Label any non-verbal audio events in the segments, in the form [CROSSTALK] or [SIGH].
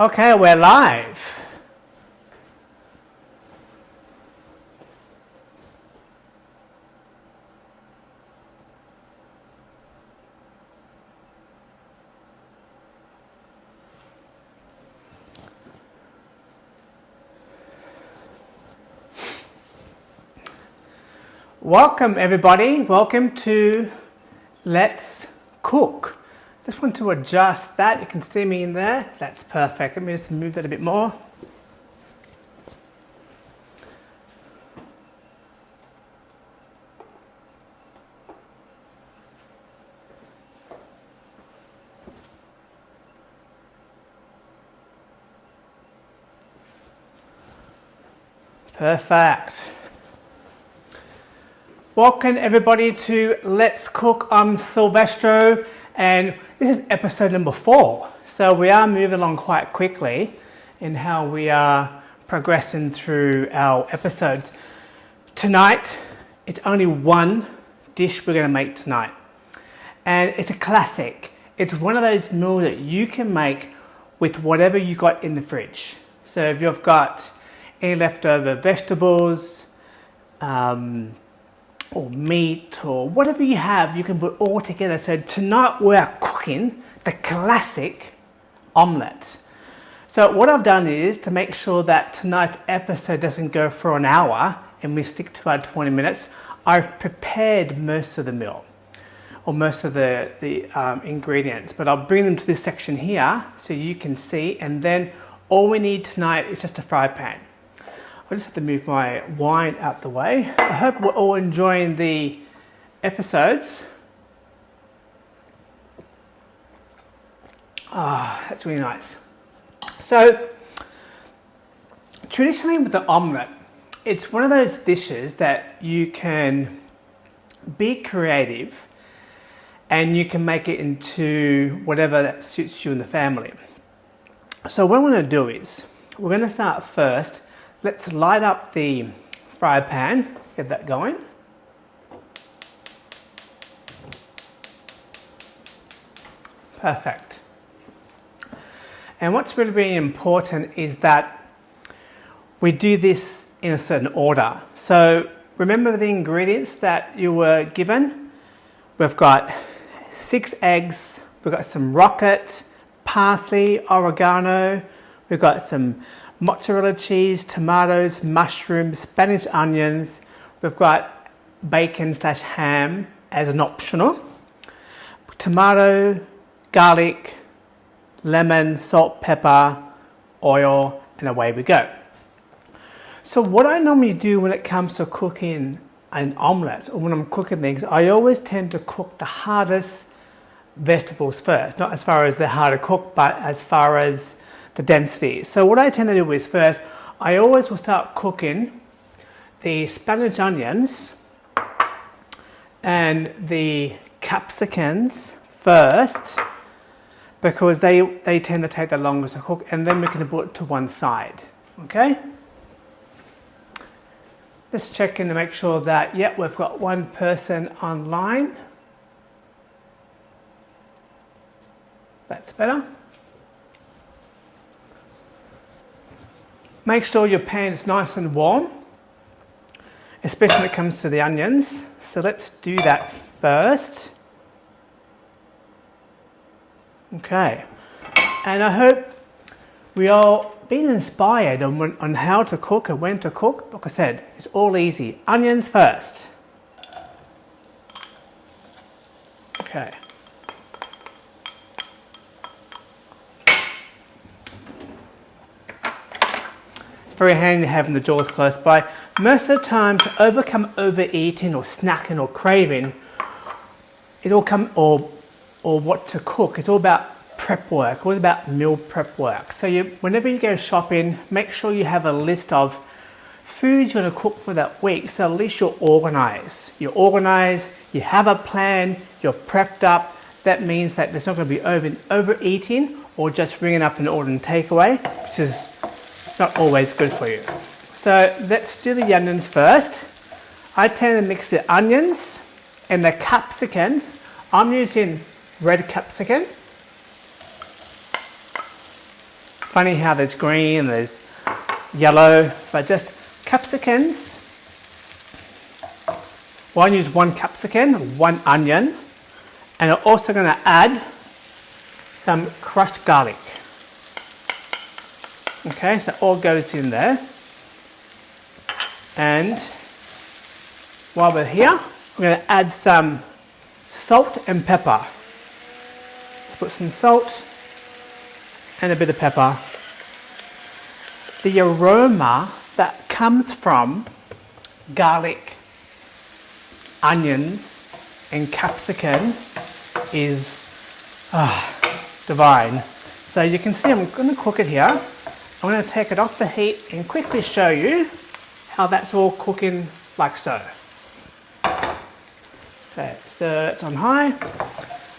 Okay, we're live. Welcome everybody, welcome to Let's Cook. Just want to adjust that, you can see me in there, that's perfect. Let me just move that a bit more. Perfect. Welcome everybody to Let's Cook. I'm Silvestro and this is episode number four. So we are moving along quite quickly in how we are progressing through our episodes. Tonight, it's only one dish we're going to make tonight. And it's a classic. It's one of those meals that you can make with whatever you got in the fridge. So if you've got any leftover vegetables, um, or meat or whatever you have, you can put all together. So tonight we're cooking the classic omelette. So what I've done is to make sure that tonight's episode doesn't go for an hour and we stick to our 20 minutes, I've prepared most of the meal or most of the, the um, ingredients, but I'll bring them to this section here so you can see and then all we need tonight is just a fry pan. I just have to move my wine out the way. I hope we're all enjoying the episodes. Ah, that's really nice. So, traditionally with the omelette, it's one of those dishes that you can be creative and you can make it into whatever that suits you and the family. So what I'm going to do is, we're going to start first Let's light up the fry pan, get that going. Perfect. And what's really, really important is that we do this in a certain order. So remember the ingredients that you were given? We've got six eggs, we've got some rocket, parsley, oregano, we've got some mozzarella cheese, tomatoes, mushrooms, Spanish onions. We've got bacon slash ham as an optional. Tomato, garlic, lemon, salt, pepper, oil, and away we go. So what I normally do when it comes to cooking an omelette or when I'm cooking things, I always tend to cook the hardest vegetables first. Not as far as they're hard to cook, but as far as the density. So what I tend to do is first, I always will start cooking the Spanish onions and the capsicums first because they, they tend to take the longest to cook and then we can put it to one side, okay? Just checking to make sure that, yep, we've got one person online. That's better. Make sure your pan is nice and warm, especially when it comes to the onions. So let's do that first. Okay, and I hope we all been inspired on, on how to cook and when to cook. Like I said, it's all easy. Onions first. Okay. Very handy having the jaws close by. Most of the time to overcome overeating or snacking or craving, it all come or or what to cook. It's all about prep work, it's all about meal prep work. So you, whenever you go shopping, make sure you have a list of foods you're going to cook for that week. So at least you're organized. You're organized, you have a plan, you're prepped up. That means that there's not going to be over, overeating or just ringing up an order and takeaway, which is not always good for you. So let's do the onions first. I tend to mix the onions and the capsicums. I'm using red capsicum. funny how there's green, and there's yellow, but just capsicums. Well, I use one capsicum, one onion, and I'm also going to add some crushed garlic. Okay, so all goes in there. And while we're here, we're going to add some salt and pepper. Let's put some salt and a bit of pepper. The aroma that comes from garlic, onions, and capsicum is ah, divine. So you can see I'm going to cook it here. I'm going to take it off the heat and quickly show you how that's all cooking like so. Okay, so uh, it's on high.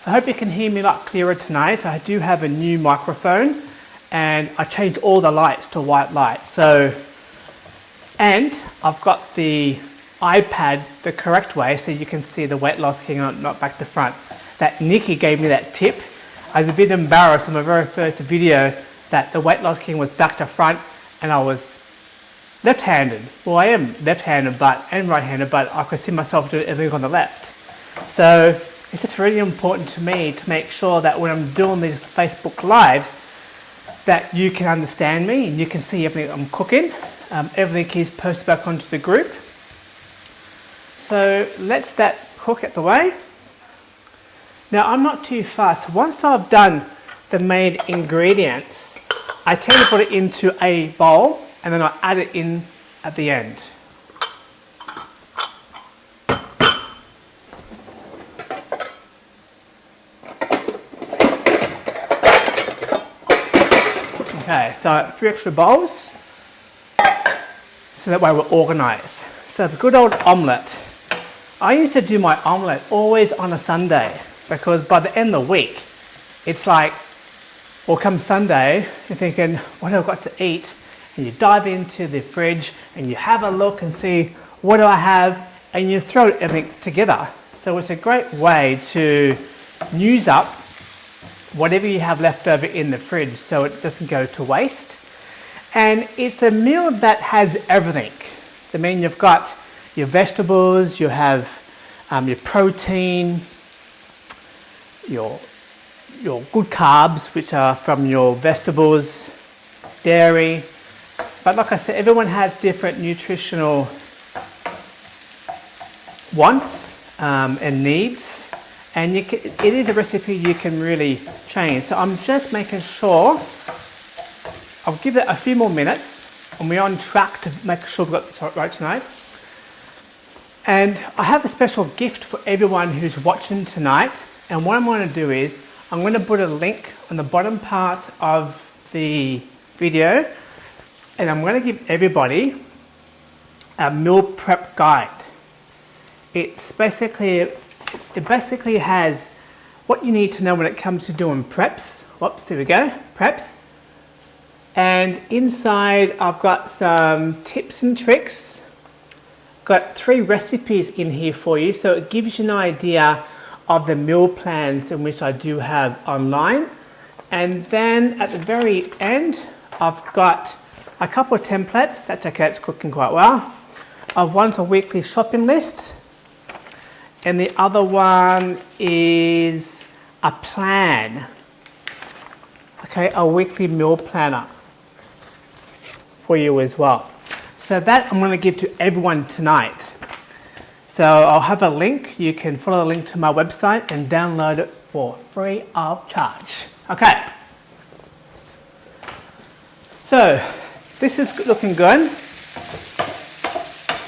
I hope you can hear me a lot clearer tonight. I do have a new microphone and I changed all the lights to white light. So, and I've got the iPad the correct way so you can see the weight loss king not back to front. That Nikki gave me that tip. I was a bit embarrassed on my very first video that the weight loss king was back to front and I was left-handed. Well, I am left-handed but and right-handed, but I could see myself doing everything on the left. So it's just really important to me to make sure that when I'm doing these Facebook Lives, that you can understand me and you can see everything I'm cooking. Um, everything is posted back onto the group. So let's that cook at the way. Now I'm not too fast. Once I've done the main ingredients, I tend to put it into a bowl and then I add it in at the end. Okay, so three extra bowls, so that way we're organized. So the good old omelette. I used to do my omelette always on a Sunday because by the end of the week, it's like, well, come Sunday, you're thinking, what have I got to eat? And you dive into the fridge and you have a look and see, what do I have? And you throw everything together. So it's a great way to use up whatever you have left over in the fridge so it doesn't go to waste. And it's a meal that has everything. I mean, you've got your vegetables, you have um, your protein, your, your good carbs, which are from your vegetables, dairy. But like I said, everyone has different nutritional wants um, and needs and can, it is a recipe you can really change. So I'm just making sure, I'll give it a few more minutes and we're on track to make sure we've got this right tonight. And I have a special gift for everyone who's watching tonight. And what I'm going to do is, I'm going to put a link on the bottom part of the video and I'm going to give everybody a meal prep guide. It's basically it basically has what you need to know when it comes to doing preps. Whoops, there we go, preps. And inside I've got some tips and tricks. Got three recipes in here for you, so it gives you an idea of the meal plans in which I do have online. And then at the very end, I've got a couple of templates. That's okay, it's cooking quite well. Of one's a weekly shopping list and the other one is a plan. Okay, a weekly meal planner for you as well. So that I'm going to give to everyone tonight. So I'll have a link. You can follow the link to my website and download it for free of charge. Okay. So this is looking good.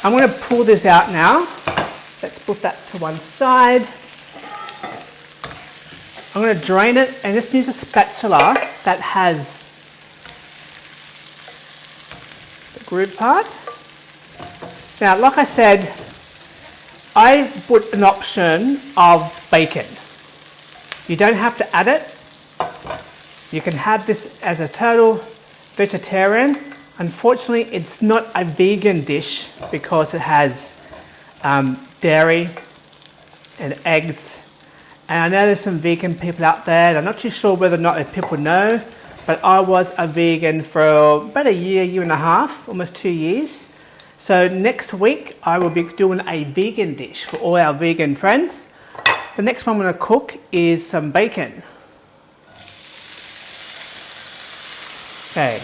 I'm going to pull this out now. Let's put that to one side. I'm going to drain it and just use a spatula that has the groove part. Now, like I said, I put an option of bacon. You don't have to add it. You can have this as a total vegetarian. Unfortunately, it's not a vegan dish because it has um, dairy and eggs. And I know there's some vegan people out there, I'm not too sure whether or not people know, but I was a vegan for about a year, year and a half, almost two years. So next week I will be doing a vegan dish for all our vegan friends. The next one I'm going to cook is some bacon. Okay.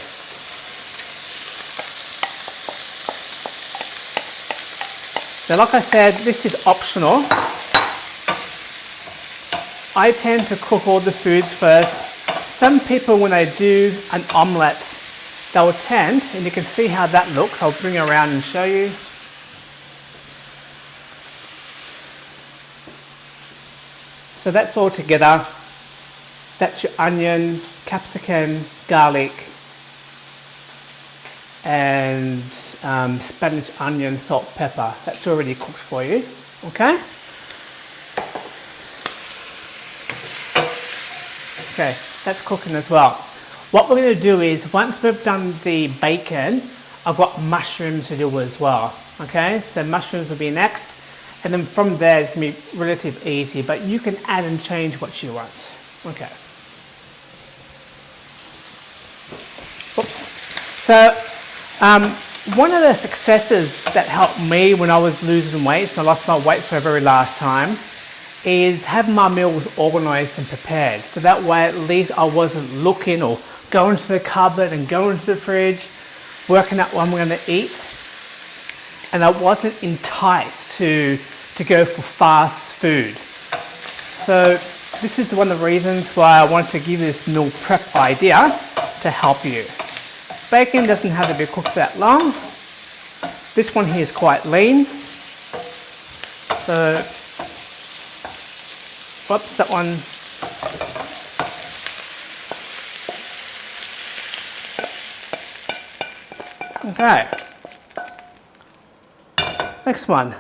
So like I said, this is optional. I tend to cook all the foods first. Some people, when they do an omelette, they'll tend, and you can see how that looks. I'll bring it around and show you. So that's all together. That's your onion, capsicum, garlic, and um, Spanish onion, salt, pepper. That's already cooked for you. Okay? Okay, that's cooking as well. What we're going to do is, once we've done the bacon, I've got mushrooms to do as well. Okay, so mushrooms will be next. And then from there, it's going to be relatively easy, but you can add and change what you want. Okay. Oops. So, um, one of the successes that helped me when I was losing weight, and I lost my weight for the very last time, is having my meals organized and prepared. So that way at least I wasn't looking or going to the cupboard and going to the fridge, working out what I'm gonna eat. And I wasn't enticed to, to go for fast food. So this is one of the reasons why I wanted to give this meal prep idea to help you. Bacon doesn't have to be cooked that long. This one here is quite lean. So Whoops, that one. Okay. Next one.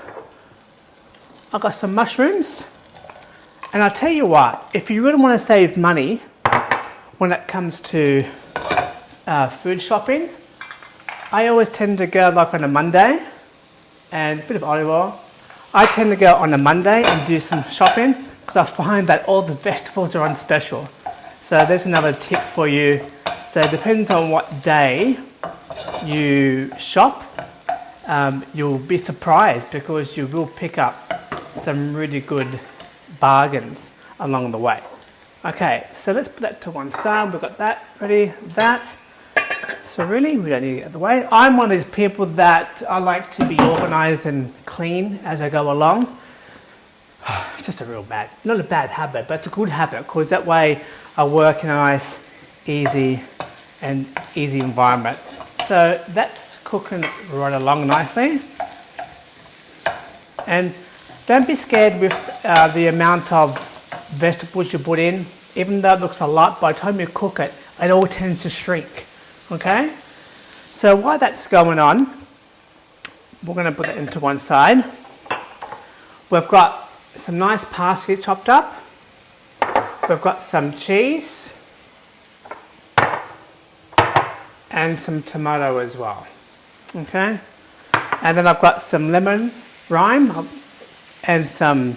I've got some mushrooms. And I'll tell you what, if you really want to save money when it comes to uh, food shopping, I always tend to go like on a Monday and a bit of olive oil. I tend to go on a Monday and do some shopping because I find that all the vegetables are on special. So there's another tip for you. So it depends on what day you shop, um, you'll be surprised because you will pick up some really good bargains along the way. Okay, so let's put that to one side. We've got that ready, that. So really, we don't need to get out the way. I'm one of these people that I like to be organized and clean as I go along. it's [SIGHS] just a real bad, not a bad habit, but it's a good habit because that way I work in a nice, easy and easy environment. So that's cooking right along nicely. And don't be scared with uh, the amount of vegetables you put in. Even though it looks a lot, by the time you cook it, it all tends to shrink. Okay? So while that's going on, we're going to put it into one side. We've got some nice parsley chopped up. We've got some cheese and some tomato as well. Okay, and then I've got some lemon rind and some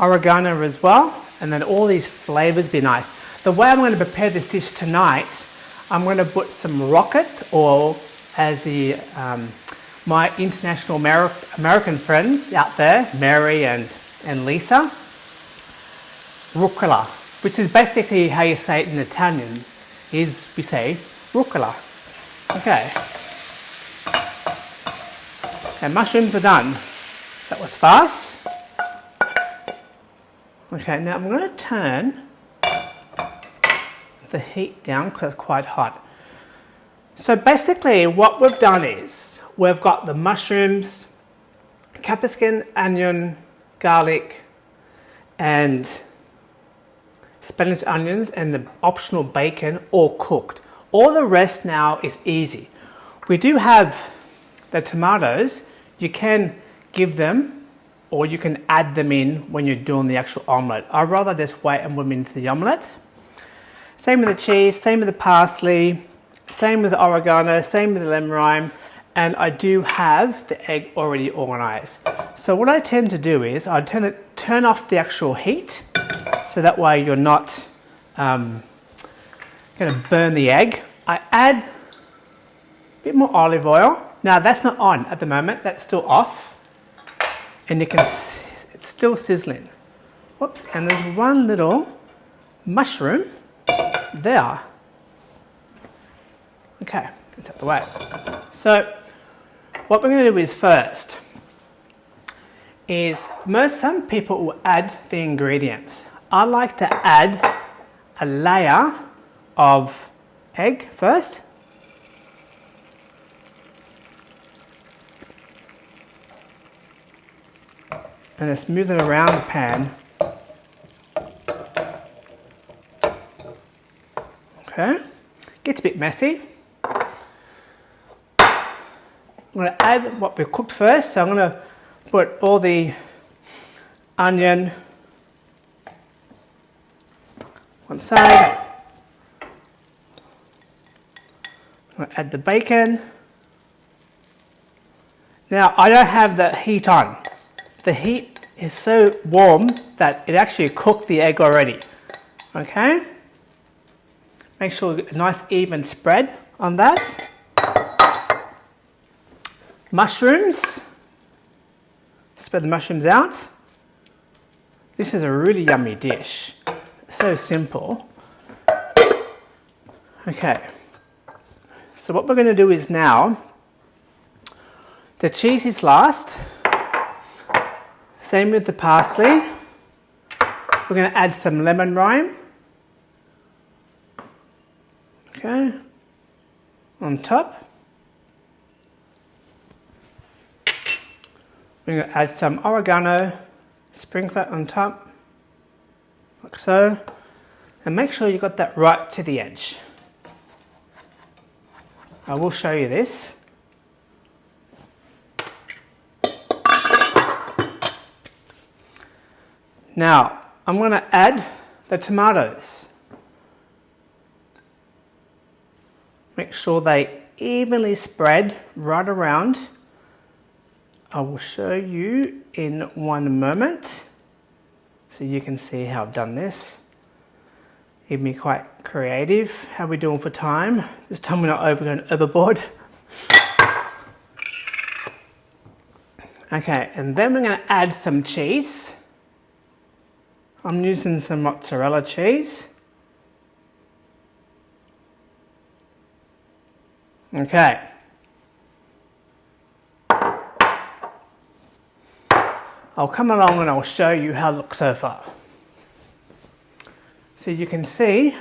oregano as well. And then all these flavors be nice. The way I'm going to prepare this dish tonight, I'm going to put some rocket oil as the um, my international American friends out there, Mary and and Lisa. Rucola, which is basically how you say it in Italian, is we say rucola. Okay. And mushrooms are done. That was fast. Okay, now I'm going to turn the heat down because it's quite hot. So basically what we've done is we've got the mushrooms, capsicum, onion, garlic, and Spanish onions and the optional bacon all cooked. All the rest now is easy. We do have the tomatoes. You can give them or you can add them in when you're doing the actual omelette. I'd rather just wait and them into the omelette. Same with the cheese, same with the parsley, same with the oregano, same with the lemon rind and I do have the egg already organized. So what I tend to do is I tend to turn off the actual heat so that way you're not um, to burn the egg. I add a bit more olive oil. Now that's not on at the moment, that's still off. And you can, it's still sizzling. Whoops, and there's one little mushroom there. Okay, it's out the way. So what we're to do is first is most some people will add the ingredients. I like to add a layer of egg first. And just move it around the pan. Okay, gets a bit messy. I'm going to add what we cooked first. So I'm going to put all the onion one side. Add the bacon. Now I don't have the heat on. The heat is so warm that it actually cooked the egg already. Okay? Make sure a nice even spread on that mushrooms. Spread the mushrooms out. This is a really yummy dish. So simple. Okay. So what we're going to do is now, the cheese is last. Same with the parsley. We're going to add some lemon rind. Okay. On top. We're going to add some oregano, sprinkle it on top, like so, and make sure you got that right to the edge. I will show you this. Now, I'm going to add the tomatoes. Make sure they evenly spread right around I will show you in one moment so you can see how I've done this. It'd be quite creative. How we doing for time? This time we're not over going overboard. Okay, and then we're going to add some cheese. I'm using some mozzarella cheese. Okay. I'll come along and I'll show you how it looks so far. So you can see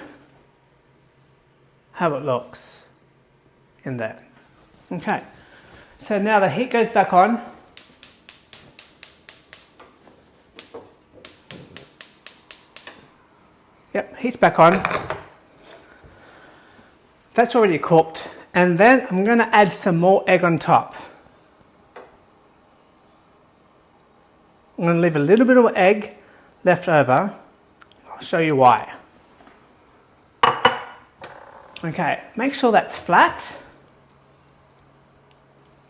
how it looks in there. Okay, so now the heat goes back on. Yep, heat's back on. That's already cooked. And then I'm going to add some more egg on top. I'm to leave a little bit of egg left over. I'll show you why. Okay, make sure that's flat,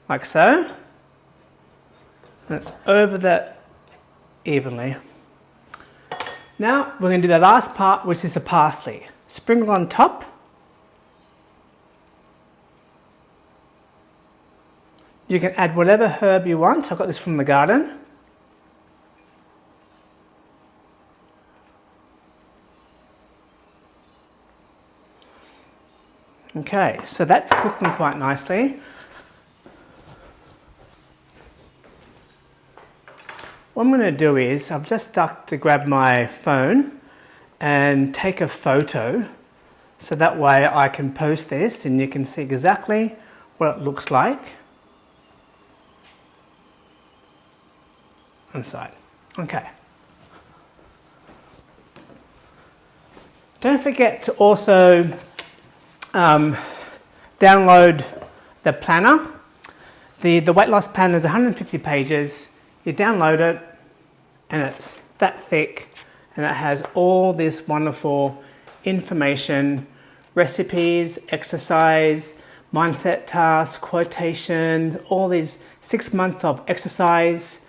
like so. And it's over that evenly. Now we're going to do the last part, which is the parsley. Sprinkle on top. You can add whatever herb you want. I got this from the garden. Okay, so that's cooking quite nicely. What I'm going to do is, I've just stuck to grab my phone and take a photo so that way I can post this and you can see exactly what it looks like inside. Okay. Don't forget to also um, download the planner. The, the weight loss planner is 150 pages. You download it and it's that thick and it has all this wonderful information, recipes, exercise, mindset tasks, quotations, all these six months of exercise,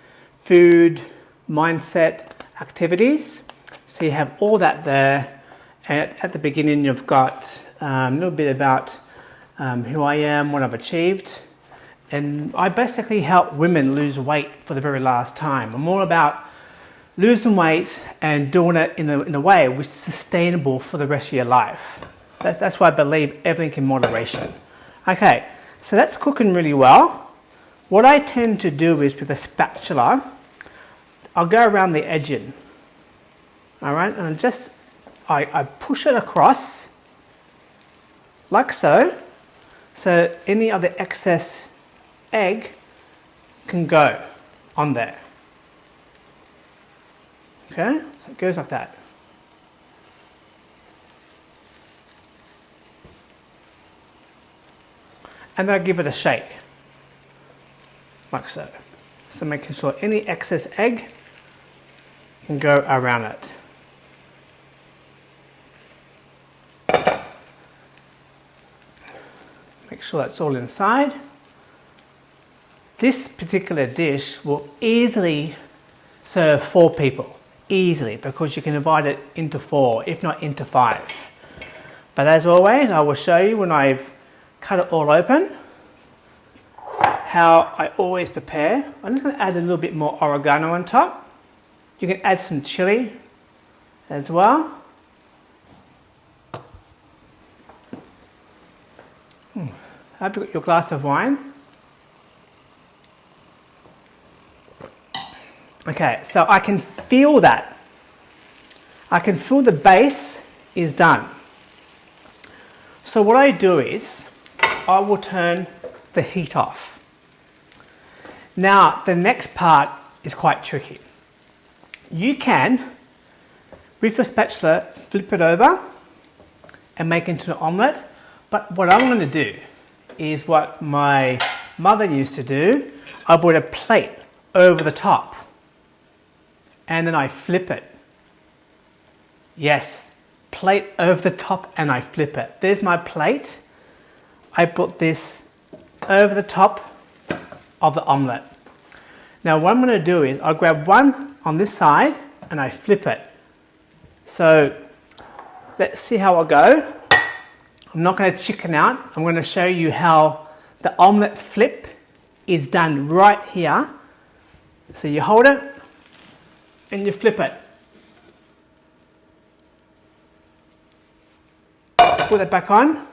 food, mindset activities. So you have all that there. And at the beginning, you've got um, a little bit about um, who I am, what I've achieved. And I basically help women lose weight for the very last time. I'm all about losing weight and doing it in a, in a way which is sustainable for the rest of your life. That's, that's why I believe everything in moderation. Okay, so that's cooking really well. What I tend to do is with a spatula, I'll go around the edging. All right, and just I, I push it across like so. So any other excess egg can go on there. Okay, so it goes like that. And then I give it a shake, like so. So making sure any excess egg can go around it. Make sure that's all inside. This particular dish will easily serve four people, easily, because you can divide it into four, if not into five. But as always, I will show you when I've cut it all open, how I always prepare. I'm just going to add a little bit more oregano on top. You can add some chili as well. Have got your glass of wine? Okay, so I can feel that. I can feel the base is done. So what I do is I will turn the heat off. Now the next part is quite tricky. You can, with a spatula, flip it over and make into an omelette. But what I'm going to do is what my mother used to do. I put a plate over the top and then I flip it. Yes, plate over the top and I flip it. There's my plate. I put this over the top of the omelette. Now what I'm going to do is I'll grab one on this side and I flip it. So let's see how I go. I'm not going to chicken out. I'm going to show you how the omelette flip is done right here. So you hold it and you flip it. Put it back on.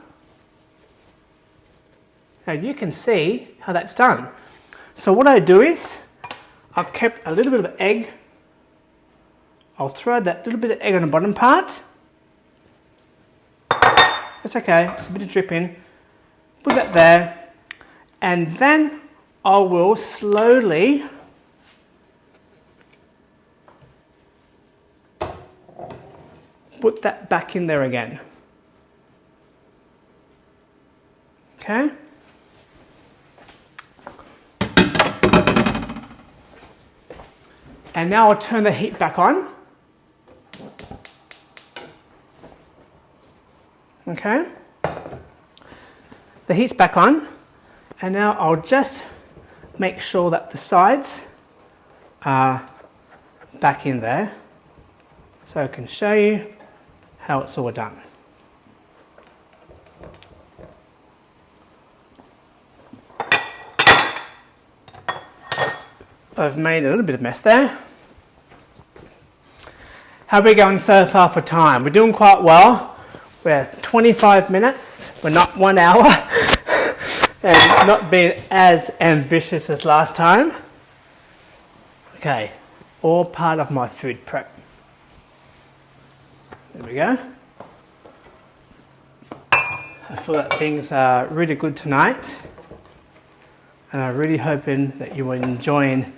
Now you can see how that's done. So what I do is I've kept a little bit of egg. I'll throw that little bit of egg on the bottom part. That's okay, it's a bit of dripping. Put that there. And then I will slowly put that back in there again. Okay? And now I'll turn the heat back on. Okay? The heat's back on. And now I'll just make sure that the sides are back in there. So I can show you how it's all done. I've made a little bit of mess there. How are we going so far for time? We're doing quite well. We're 25 minutes, we're not one hour, [LAUGHS] and not being as ambitious as last time. Okay, all part of my food prep. There we go. I feel that things are really good tonight, and I'm really hoping that you are enjoying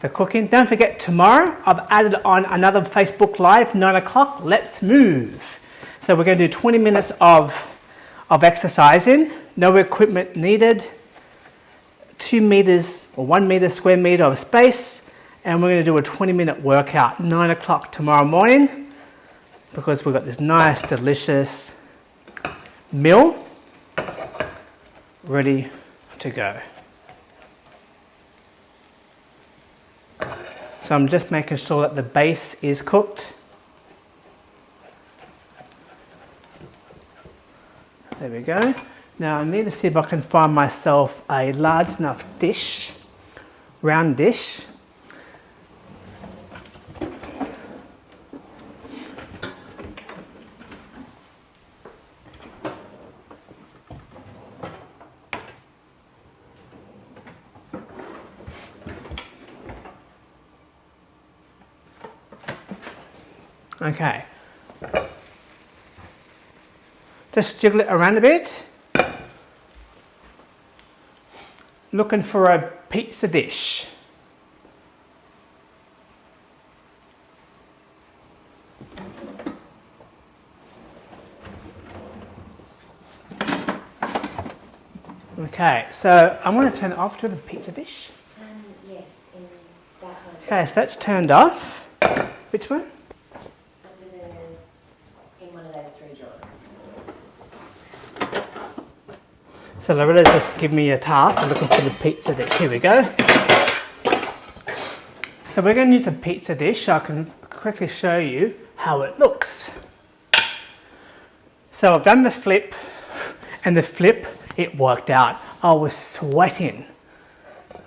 the cooking. Don't forget tomorrow I've added on another Facebook Live, 9 o'clock, let's move. So we're going to do 20 minutes of, of exercising, no equipment needed, two meters or one meter square meter of space, and we're going to do a 20 minute workout, 9 o'clock tomorrow morning, because we've got this nice, delicious meal ready to go. So I'm just making sure that the base is cooked. There we go. Now I need to see if I can find myself a large enough dish, round dish. Okay. Just jiggle it around a bit. Looking for a pizza dish. Okay, so I'm going to turn it off to the pizza dish. Um, yes, in that. Okay, so that's turned off. Which one? Under the, in one of those three drawers. So Loretta's just give me a task. I'm looking for the pizza dish. Here we go. So we're going to use a pizza dish. I can quickly show you how it looks. So I've done the flip, and the flip, it worked out. I was sweating.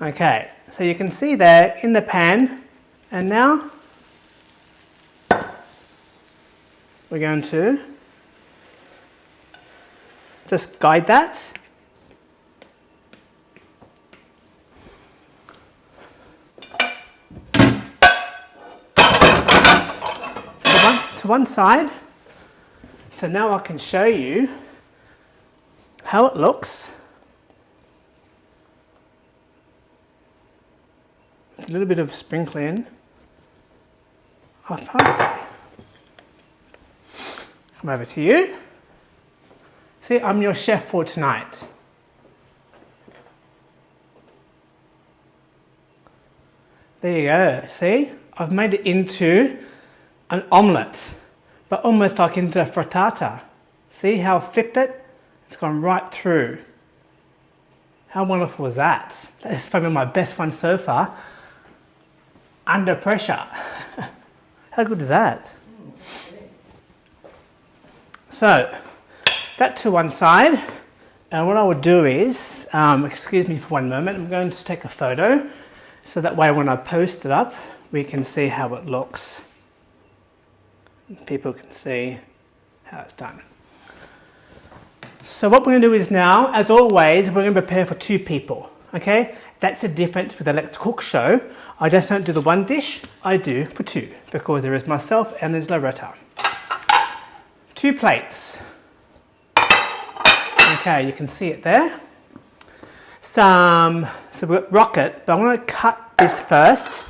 Okay, so you can see there in the pan, and now we're going to just guide that. To one, side. So now I can show you how it looks. A little bit of sprinkling of parsley. Come over to you. See, I'm your chef for tonight. There you go. See, I've made it into an omelette, but almost like into a frittata. See how I flipped it? It's gone right through. How wonderful was that? That's probably my best one so far. Under pressure. [LAUGHS] how good is that? So, that to one side. And what I would do is, um, excuse me for one moment, I'm going to take a photo so that way when I post it up, we can see how it looks. People can see how it's done. So what we're going to do is now, as always, we're going to prepare for two people. Okay, that's the difference with the Let's Cook show. I just don't do the one dish, I do for two because there is myself and there's Loretta. Two plates. Okay, you can see it there. Some, so we've got rocket, but I'm going to cut this first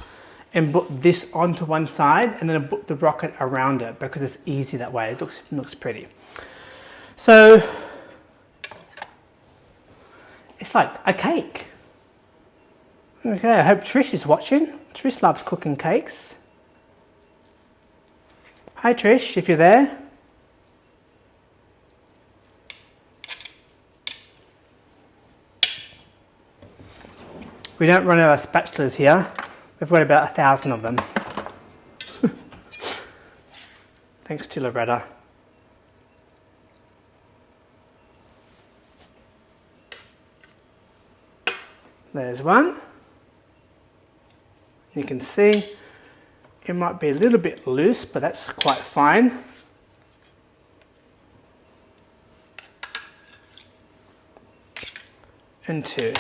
and put this onto one side and then put the rocket around it because it's easy that way. It looks, looks pretty. So it's like a cake. Okay, I hope Trish is watching. Trish loves cooking cakes. Hi Trish, if you're there. We don't run out of spatulas here. We've got about a thousand of them. [LAUGHS] Thanks to Loretta. There's one. You can see it might be a little bit loose, but that's quite fine. And two.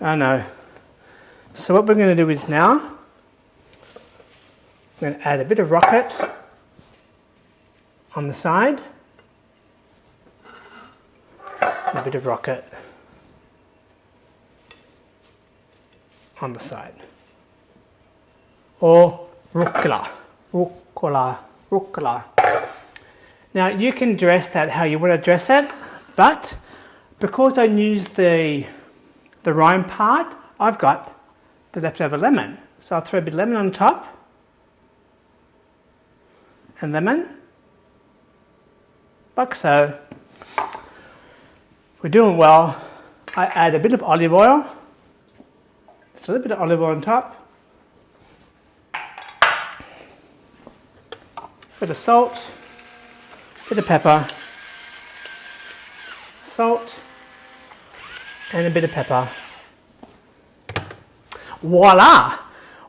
I know. So what we're going to do is now, we're going to add a bit of rocket on the side, a bit of rocket on the side, or rucola, rucola, rucola. Now you can dress that how you want to dress it, but because I use the the rind part, I've got the leftover lemon. So I'll throw a bit of lemon on top, and lemon, like so. We're doing well. I add a bit of olive oil, just a little bit of olive oil on top. bit of salt, bit of pepper, salt, and a bit of pepper. Voila!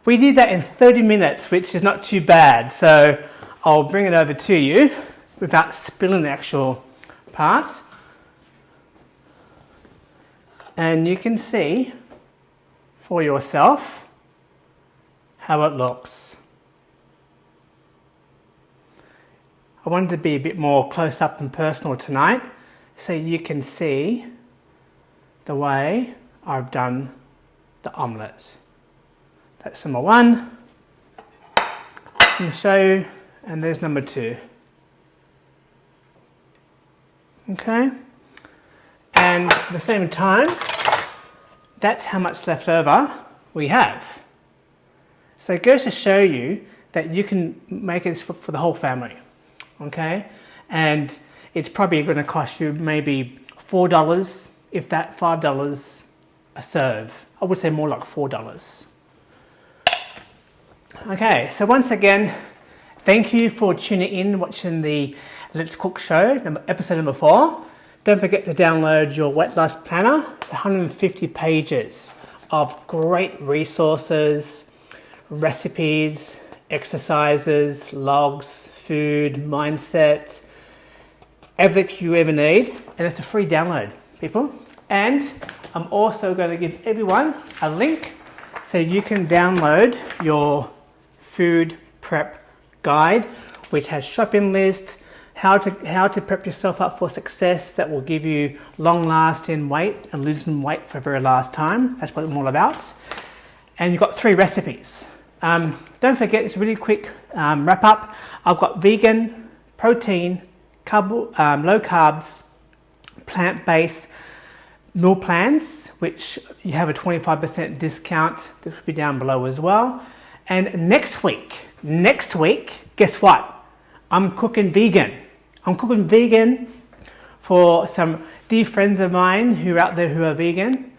We did that in 30 minutes, which is not too bad. So I'll bring it over to you without spilling the actual part. And you can see for yourself how it looks. I wanted to be a bit more close up and personal tonight so you can see the way I've done the omelette. That's number one. And so, and there's number two. Okay. And at the same time, that's how much left over we have. So it goes to show you that you can make it for, for the whole family. Okay. And it's probably going to cost you maybe $4, if that $5 a serve. I would say more like $4. Okay, so once again, thank you for tuning in, watching the Let's Cook show, episode number four. Don't forget to download your Weight Loss Planner. It's 150 pages of great resources, recipes, exercises, logs, food, mindset, everything you ever need. And it's a free download, people. And I'm also going to give everyone a link so you can download your food prep guide, which has shopping list, how to, how to prep yourself up for success that will give you long lasting weight and losing weight for the very last time. That's what I'm all about. And you've got three recipes. Um, don't forget, it's a really quick um, wrap up. I've got vegan, protein, carb, um, low carbs, plant based meal plans, which you have a 25% discount. This will be down below as well. And next week, next week, guess what? I'm cooking vegan. I'm cooking vegan for some dear friends of mine who are out there who are vegan.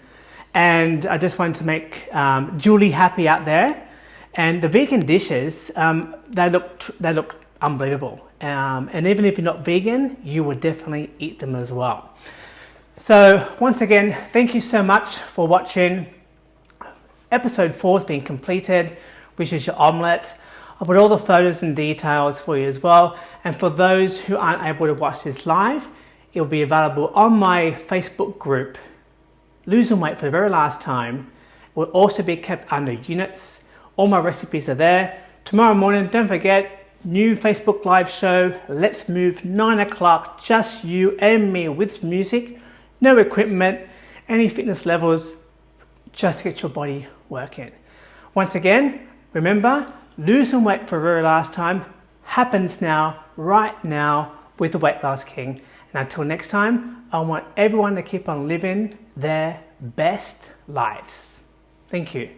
And I just wanted to make um, Julie happy out there. And the vegan dishes, um, they look they look unbelievable. Um, and even if you're not vegan, you will definitely eat them as well. So once again, thank you so much for watching. Episode four has been completed which is your omelette. I'll put all the photos and details for you as well. And for those who aren't able to watch this live, it will be available on my Facebook group, Losing Weight for the very last time. It will also be kept under units. All my recipes are there. Tomorrow morning, don't forget, new Facebook live show, Let's Move, 9 o'clock, just you and me with music, no equipment, any fitness levels, just to get your body working. Once again, Remember, losing weight for the very last time happens now, right now, with the Weight Loss King. And until next time, I want everyone to keep on living their best lives. Thank you.